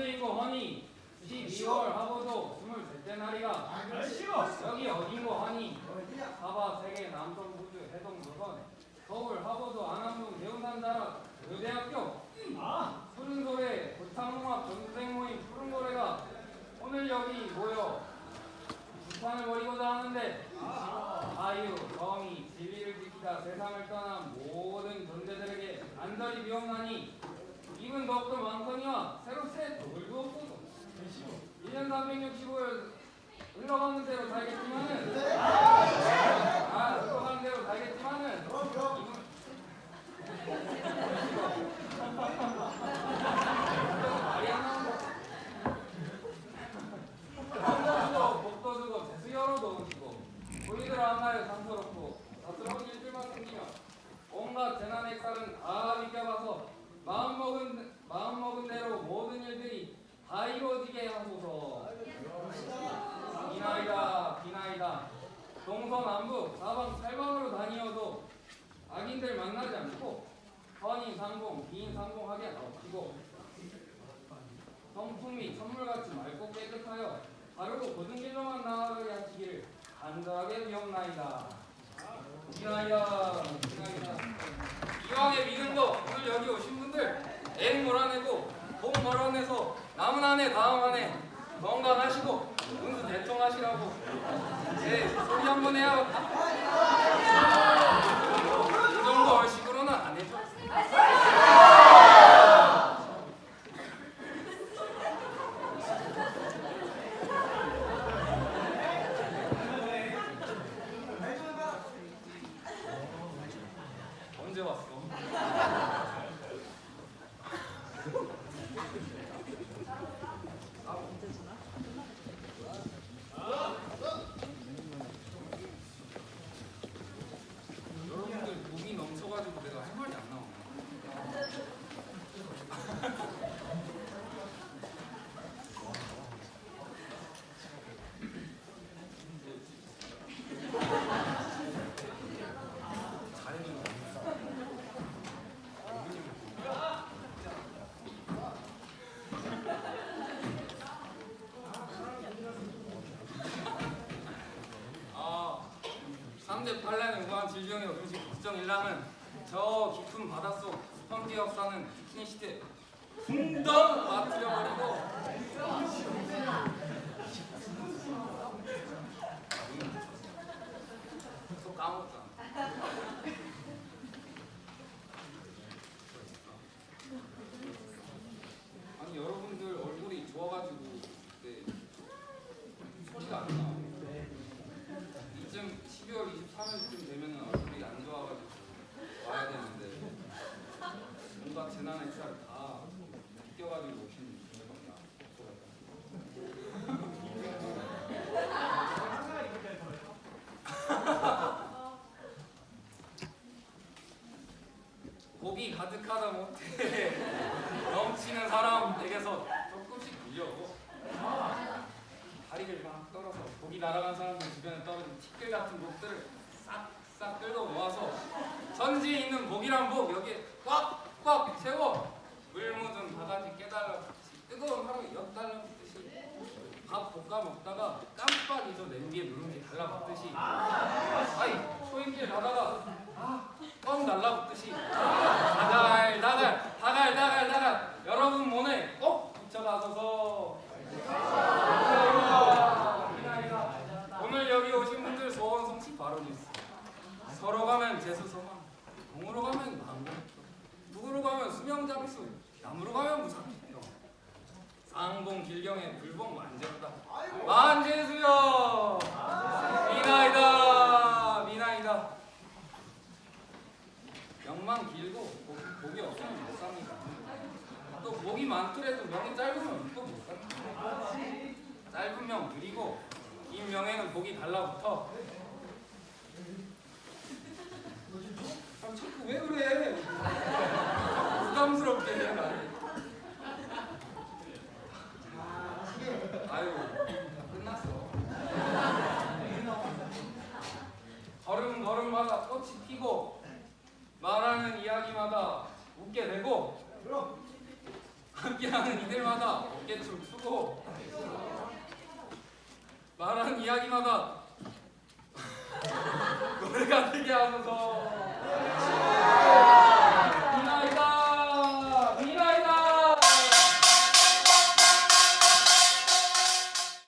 3세이고 허니 12월 하고도 23째 날이가 여기 어딘고 하니? 사바 세계 남성 부주 해동 조선. 서울 하버드 안암동 대운산 자락 의대학교. 푸른소래 고창농합 전생 모임 푸른소래가 오늘 여기 모여 부탄을 벌이고자 하는데 자유, 정의, 진리를 지키다 세상을 떠난 모든 존재들에게 안달이 비옵나니 입은 더욱더 많거니와 새로 새 돌도 없어도 1년 365일 흘러가는 대로 살겠지만은 아 흘러가는 대로 살겠지만은 입은 말이 안 나온다 한번도 복도 주고 재수 열어도 오시고 우리들 하나에 상스럽고 다스러운 일들만 생기며 온갖 재난 액살은 다 비껴봐서 마음먹은 마음먹은 대로 모든 다 이루어지게 하소서? 비나이다 비나이다. 동서남북 사방 팔방으로 다니어도 악인들 만나지 않고 선인 상봉 비인 상봉하게 하옵시고 성품이 선물같이 맑고 깨끗하여 바르고 고든 길로만 나아가게 하시기를 간절하게 비옵나이다. 비나이다 비나이다. 이왕의 믿음도 오늘 여기 오신 분들 앵 몰아내고 복 몰아내서 남은 한 해 다음 한 해 건강하시고 운수 대통하시라고. 네 소리 한 번 해야 이 정도 얼씨구로는 안 해줘 언제 왔어? 여러분들 목이 넘쳐가지고 내가 할 말이 안 나오네. 잘해주는 거 아, 3대 팔란의 우한 질병의 음식 국정 일랑은 저 깊은 바닷속 스펀지 역사는 비키니 시대. 풍덩 맞들여버리고. 또 까먹었잖아 아니 여러분들 얼굴이 좋아가지고 네, 소리가 안 나. 이쯤 12월 23일쯤 되면 얼굴이 안 좋아가지고 와야 되는데 뭔가 재난 액살 다 비껴가지고 오신 분들밖에 고기 가득하다 못해. 넘치는 사람에게서 조금씩 빌려오고. 다리를 막 떨어서 고기 날아간 사람들 주변에 떨어진 티끌 같은 목들을 싹싹 끌고 모아서 전지에 있는 목이란 목 여기에 꽉꽉 채워 물 묻은 바가지 깨달아 뜨거운 하루에 엿달라 붓듯이 밥 볶아 먹다가 깜빡 잊어 냄비에 누룽지 달라붙듯이 아이 소임길 가다가 아껌 달라붙듯이 다갈 다갈 다갈 다갈 다갈 여러분 몸에 꼭 붙여가소서 오늘 여기 오신 분들 소원 성취 바로 있어. 서로 재수 소망, 동으로 가면 망고, 북으로 가면 수명 장수, 남으로 가면 무상평. 쌍봉 길경의 불봉 만재로다. 만재수여. 미나이다, 미나이다. 명만 길고 복- 복이 없으면 못 삽니다. 또 목이 많더라도 명이 짧으면 또 못 삽니다. 짧은 명 느리고 긴 명에는 복이 달라붙어. 아, 자꾸 왜 그래? 부담스럽게 해 나를. 아유, 다 끝났어. 걸음 걸음마다 꽃이 피고 말하는 이야기마다 웃게 되고 함께하는 이들마다 어깨춤 추고 말하는 이야기마다 노래가 되게 하면서